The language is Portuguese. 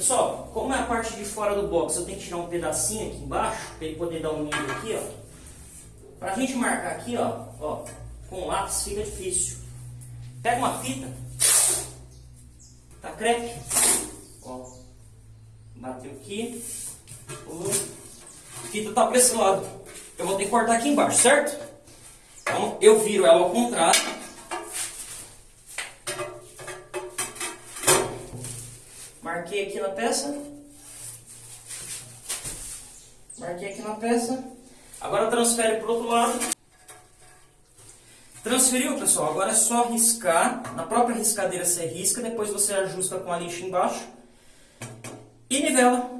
Pessoal, como é a parte de fora do box, eu tenho que tirar um pedacinho aqui embaixo, para ele poder dar um nível aqui, ó. Pra gente marcar aqui, ó, ó, com lápis fica difícil. Pega uma fita, tá crepe, ó, bateu aqui, a fita tá para esse lado. Eu vou ter que cortar aqui embaixo, certo? Então eu viro ela ao contrário. Marquei aqui na peça. Marquei aqui na peça. Agora transfere para o outro lado. Transferiu, pessoal? Agora é só riscar. Na própria riscadeira você risca, depois você ajusta com a lixa embaixo. E nivela.